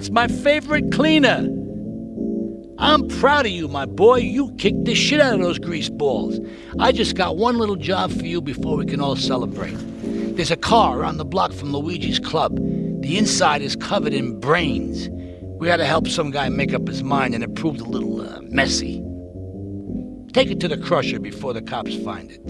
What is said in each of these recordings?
It's my favorite cleaner. I'm proud of you, my boy. You kicked the shit out of those grease balls. I just got one little job for you before we can all celebrate. There's a car around the block from Luigi's club. The inside is covered in brains. We to help some guy make up his mind, and it proved a little uh, messy. Take it to the crusher before the cops find it.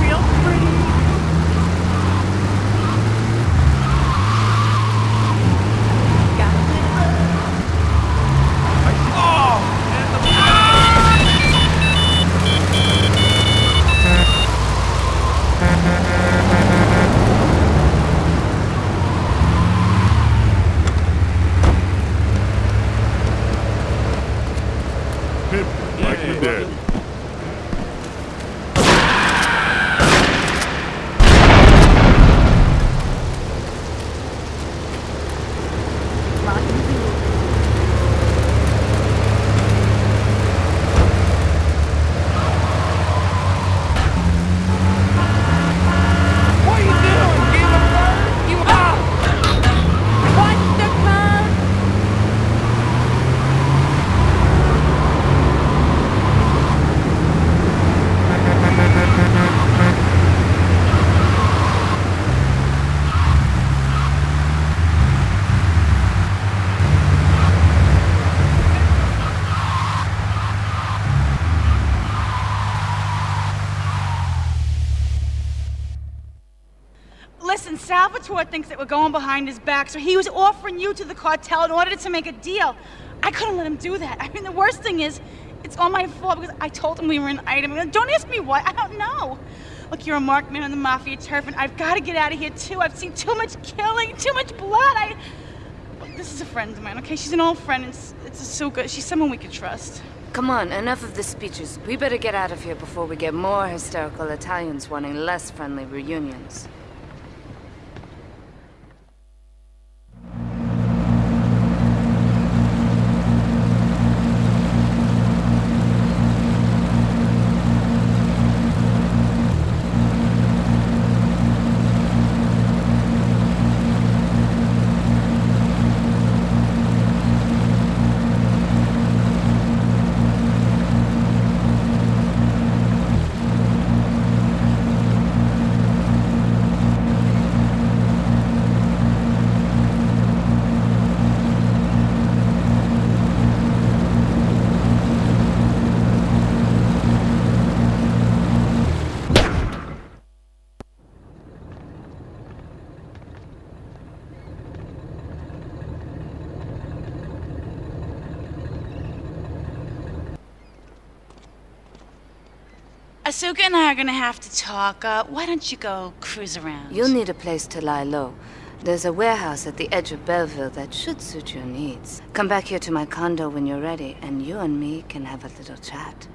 Real pretty. Got it. Like your daddy. What are you doing? Give a bird? You out. Watch the car. Listen, Salvatore thinks that we're going behind his back, so he was offering you to the cartel in order to make a deal. I couldn't let him do that. I mean, the worst thing is, it's all my fault because I told him we were an item. Don't ask me why. I don't know. Look, you're a marked man on the mafia turf, and I've got to get out of here too. I've seen too much killing, too much blood. I. Look, this is a friend of mine, okay? She's an old friend. It's it's Asuka. She's someone we could trust. Come on, enough of the speeches. We better get out of here before we get more hysterical Italians wanting less friendly reunions. Asuka and I are gonna have to talk. Uh, why don't you go cruise around? You'll need a place to lie low. There's a warehouse at the edge of Belleville that should suit your needs. Come back here to my condo when you're ready, and you and me can have a little chat.